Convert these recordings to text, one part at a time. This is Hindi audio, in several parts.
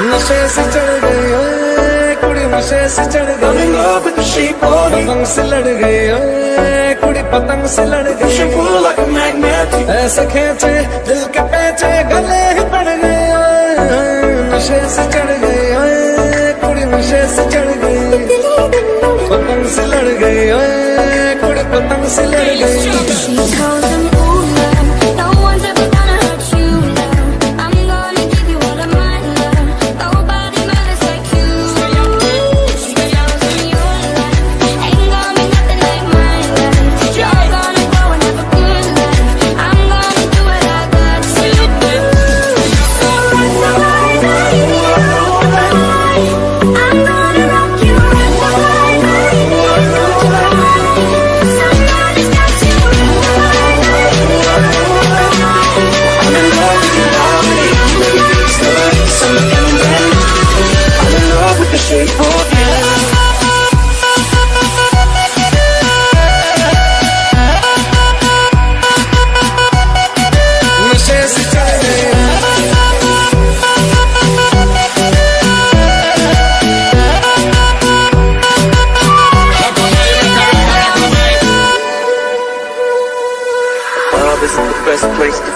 नशे से चढ़ गई ओए कुड़ी नशे से चढ़ गई love with the shape of पतंग से लड़ गई ओए कुड़ी पतंग से लड़ गई pull like a magnet ऐसे खेचे दिल के पेचे गले ही पड़ गए ओए नशे से चढ़ गई ओए कुड़ी नशे से चढ़ गई पतंग से लड़ गई ओए कुड़ी पतंग से लड़ गई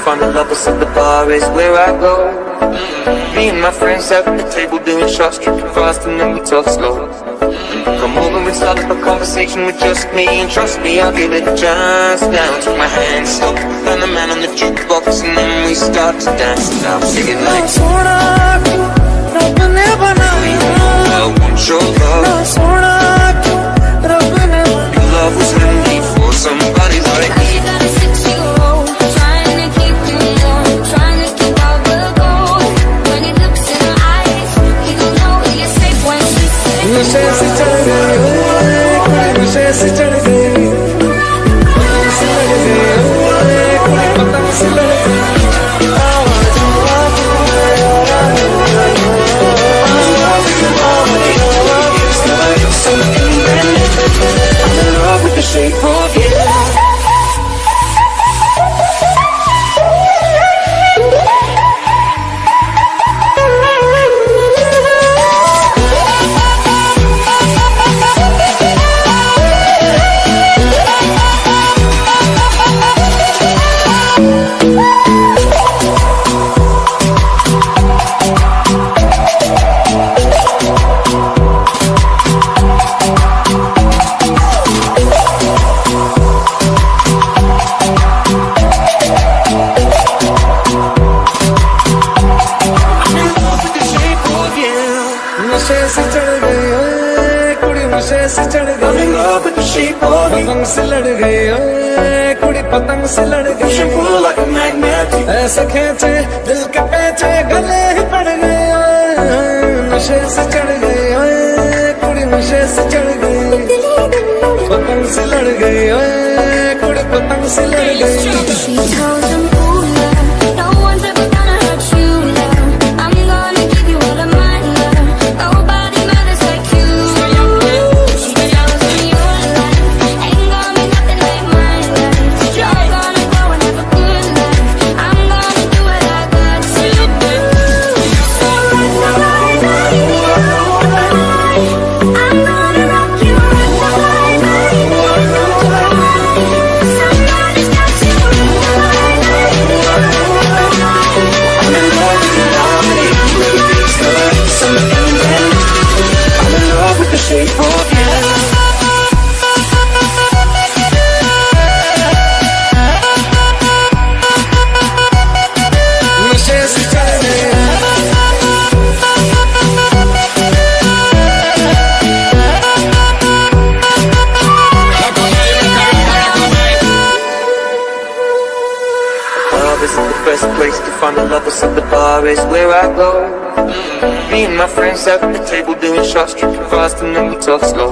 find the lovers at the bar is where I go. Me and my friends at the table doing shots, drinking fast and then we talk slow. Come over and start up a conversation with just me And trust me, I'll give it a chance. Now Take my hand, stop, find the man on the jukebox And then we start to dance. And I'm singing like No, I want your love. से चढ़ गए नशे से चढ़ गए पतंग से नशे से चढ़ गई ओए कुड़ी नशे से चढ़ गई. पतंग से लड़ गई ओए कुड़ी पतंग से लड़ गई. ऐसे खेचे दिल के पेचे गले ही पड़ गए नशे से चढ़ गई ओए कुड़ी नशे से चढ़ गई पतंग से लड़ गई ओए कुड़ी पतंग से लड़ गई find a lover, sip the bar is where I go. Me and my friends at the table doing shots, drinking fast and then we talk slow.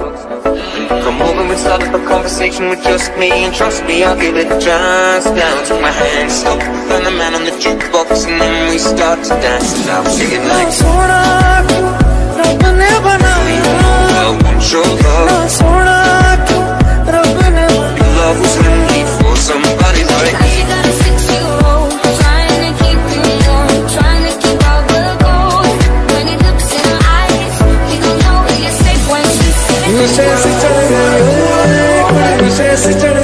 Come over and start up a conversation with just me And trust me, I'll give it a chance. Now take my hand, stop, find the man on the jukebox And then we start to dance. And I'll sing it like your love. sister